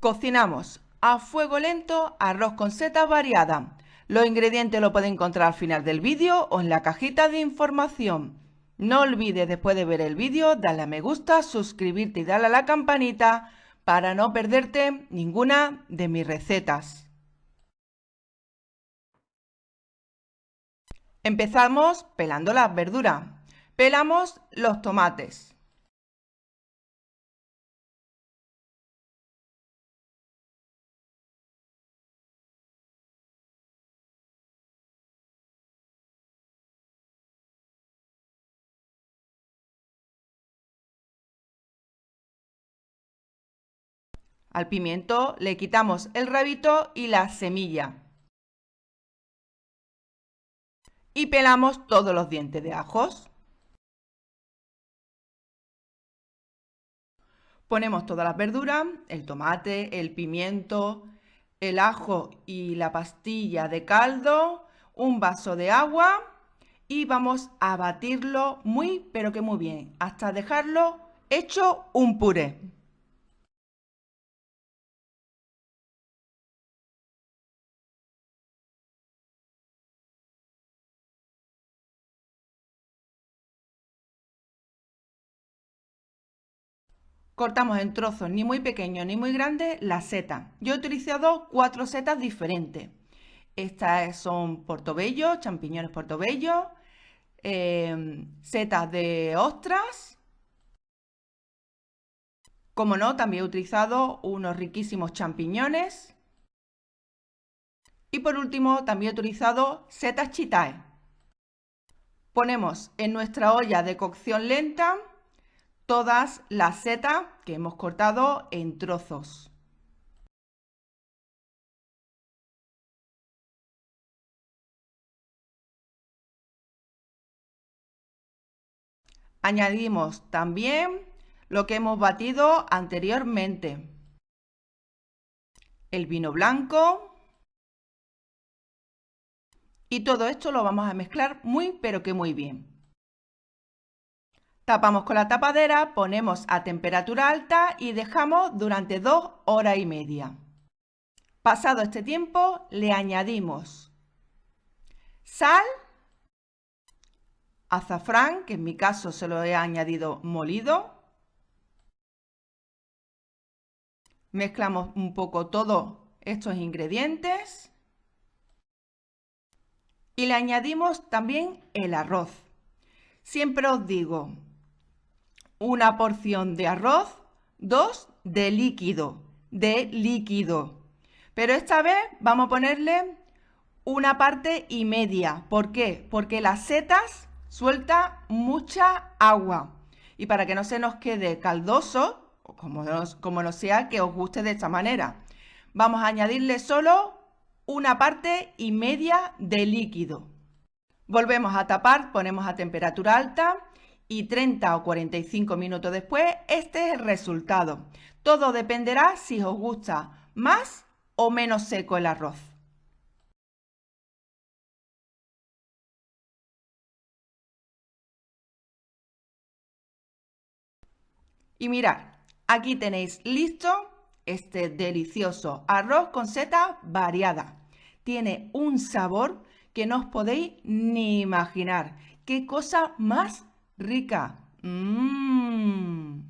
Cocinamos a fuego lento arroz con setas variadas. Los ingredientes los puedes encontrar al final del vídeo o en la cajita de información. No olvides después de ver el vídeo darle a me gusta, suscribirte y darle a la campanita para no perderte ninguna de mis recetas. Empezamos pelando las verduras. Pelamos los tomates. Al pimiento le quitamos el rabito y la semilla. Y pelamos todos los dientes de ajos. Ponemos todas las verduras, el tomate, el pimiento, el ajo y la pastilla de caldo, un vaso de agua y vamos a batirlo muy pero que muy bien hasta dejarlo hecho un puré. Cortamos en trozos ni muy pequeños ni muy grandes las setas. Yo he utilizado cuatro setas diferentes. Estas son portobello, champiñones portobello, em, setas de ostras. Como no, también he utilizado unos riquísimos champiñones. Y por último, también he utilizado setas chitae. Ponemos en nuestra olla de cocción lenta todas las setas que hemos cortado en trozos. Añadimos también lo que hemos batido anteriormente. El vino blanco. Y todo esto lo vamos a mezclar muy pero que muy bien. Tapamos con la tapadera, ponemos a temperatura alta y dejamos durante dos horas y media. Pasado este tiempo le añadimos sal, azafrán, que en mi caso se lo he añadido molido. Mezclamos un poco todos estos ingredientes. Y le añadimos también el arroz. Siempre os digo, una porción de arroz, dos de líquido, de líquido. Pero esta vez vamos a ponerle una parte y media. ¿Por qué? Porque las setas suelta mucha agua. Y para que no se nos quede caldoso, como como no sea que os guste de esta manera, vamos a añadirle solo una parte y media de líquido. Volvemos a tapar, ponemos a temperatura alta y 30 o 45 minutos después, este es el resultado. Todo dependerá si os gusta más o menos seco el arroz. Y mirad, aquí tenéis listo este delicioso arroz con seta variada. Tiene un sabor que no os podéis ni imaginar. ¡Qué cosa más rica. Mmm.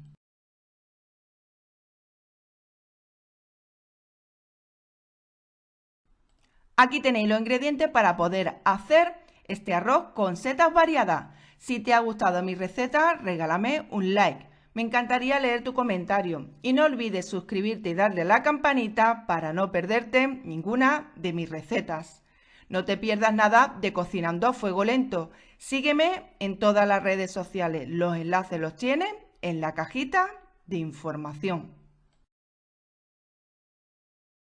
Aquí tenéis los ingredientes para poder hacer este arroz con setas variadas. Si te ha gustado mi receta, regálame un like. Me encantaría leer tu comentario. Y no olvides suscribirte y darle la campanita para no perderte ninguna de mis recetas. No te pierdas nada de Cocinando a Fuego Lento. Sígueme en todas las redes sociales. Los enlaces los tienes en la cajita de información.